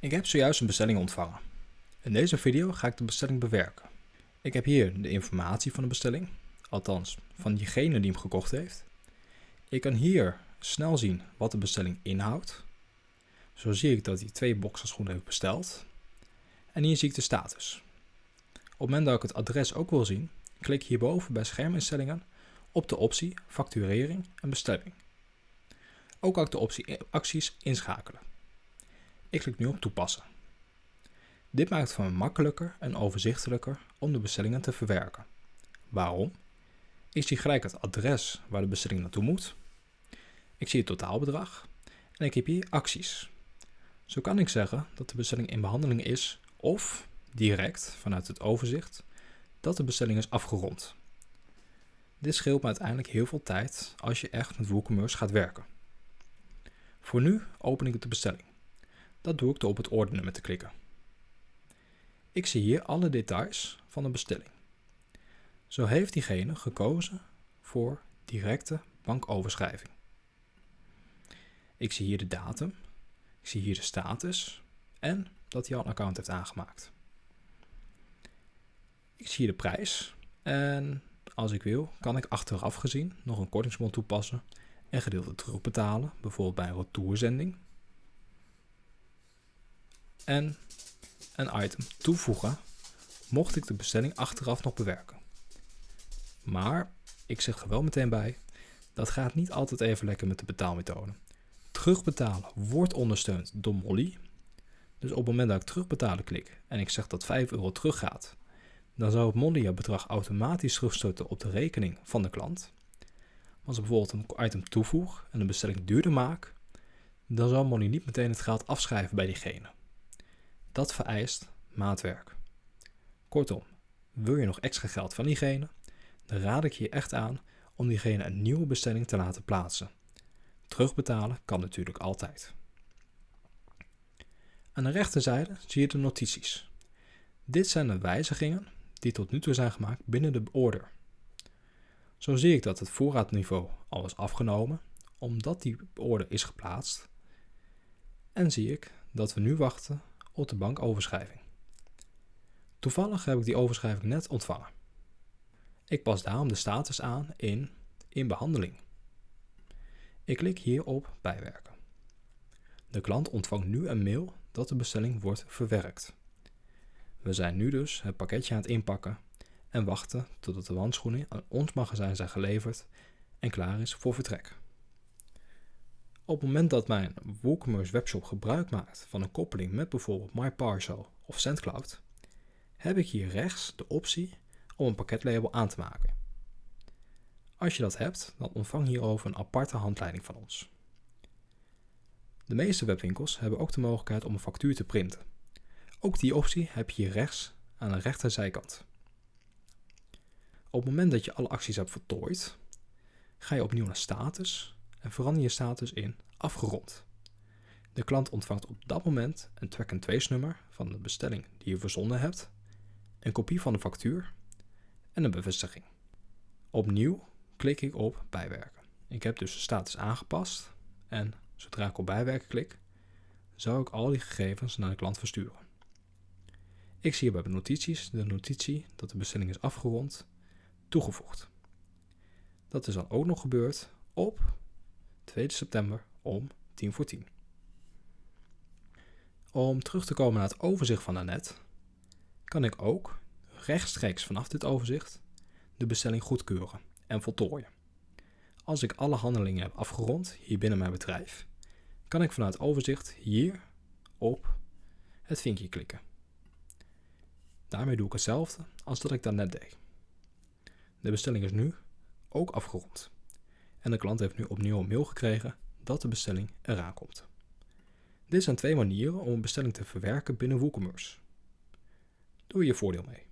Ik heb zojuist een bestelling ontvangen. In deze video ga ik de bestelling bewerken. Ik heb hier de informatie van de bestelling, althans van diegene die hem gekocht heeft. Ik kan hier snel zien wat de bestelling inhoudt. Zo zie ik dat hij twee boxerschoenen heeft besteld. En hier zie ik de status. Op het moment dat ik het adres ook wil zien, klik hierboven bij scherminstellingen op de optie facturering en bestelling. Ook kan ik de optie acties inschakelen. Ik klik nu op toepassen. Dit maakt het voor me makkelijker en overzichtelijker om de bestellingen te verwerken. Waarom? Ik zie gelijk het adres waar de bestelling naartoe moet. Ik zie het totaalbedrag en ik heb hier acties. Zo kan ik zeggen dat de bestelling in behandeling is of direct vanuit het overzicht dat de bestelling is afgerond. Dit scheelt me uiteindelijk heel veel tijd als je echt met WooCommerce gaat werken. Voor nu open ik de bestelling. Dat doe ik door op het ordenen met te klikken. Ik zie hier alle details van de bestelling. Zo heeft diegene gekozen voor directe bankoverschrijving. Ik zie hier de datum, ik zie hier de status en dat hij al een account heeft aangemaakt. Ik zie hier de prijs en als ik wil kan ik achteraf gezien nog een kortingsbon toepassen en gedeelte terugbetalen, bijvoorbeeld bij een retourzending. En een item toevoegen, mocht ik de bestelling achteraf nog bewerken. Maar ik zeg er wel meteen bij, dat gaat niet altijd even lekker met de betaalmethode. Terugbetalen wordt ondersteund door Molly. Dus op het moment dat ik terugbetalen klik en ik zeg dat 5 euro teruggaat, dan zou het Molly het bedrag automatisch terugstorten op de rekening van de klant. Als ik bijvoorbeeld een item toevoeg en de bestelling duurder maak, dan zal Molly niet meteen het geld afschrijven bij diegene. Dat vereist maatwerk. Kortom, wil je nog extra geld van diegene, dan raad ik je echt aan om diegene een nieuwe bestelling te laten plaatsen. Terugbetalen kan natuurlijk altijd. Aan de rechterzijde zie je de notities. Dit zijn de wijzigingen die tot nu toe zijn gemaakt binnen de order. Zo zie ik dat het voorraadniveau al is afgenomen, omdat die order is geplaatst. En zie ik dat we nu wachten op de bankoverschrijving. Toevallig heb ik die overschrijving net ontvangen. Ik pas daarom de status aan in in behandeling. Ik klik hier op bijwerken. De klant ontvangt nu een mail dat de bestelling wordt verwerkt. We zijn nu dus het pakketje aan het inpakken en wachten totdat de wandschoenen aan ons magazijn zijn geleverd en klaar is voor vertrek. Op het moment dat mijn WooCommerce webshop gebruik maakt van een koppeling met bijvoorbeeld MyParcel of SendCloud, heb ik hier rechts de optie om een pakketlabel aan te maken. Als je dat hebt, dan ontvang hierover een aparte handleiding van ons. De meeste webwinkels hebben ook de mogelijkheid om een factuur te printen. Ook die optie heb je hier rechts aan de rechterzijkant. Op het moment dat je alle acties hebt voltooid, ga je opnieuw naar status en verander je status in afgerond. De klant ontvangt op dat moment een track-and-trace nummer van de bestelling die je verzonden hebt, een kopie van de factuur en een bevestiging. Opnieuw klik ik op bijwerken. Ik heb dus de status aangepast en zodra ik op bijwerken klik, zou ik al die gegevens naar de klant versturen. Ik zie bij de notities de notitie dat de bestelling is afgerond toegevoegd. Dat is dan ook nog gebeurd op 2 september om 10 voor 10. Om terug te komen naar het overzicht van daarnet, kan ik ook rechtstreeks vanaf dit overzicht de bestelling goedkeuren en voltooien. Als ik alle handelingen heb afgerond hier binnen mijn bedrijf, kan ik vanuit overzicht hier op het vinkje klikken. Daarmee doe ik hetzelfde als dat ik daarnet deed. De bestelling is nu ook afgerond. En de klant heeft nu opnieuw een mail gekregen dat de bestelling eraan komt. Dit zijn twee manieren om een bestelling te verwerken binnen WooCommerce. Doe je voordeel mee.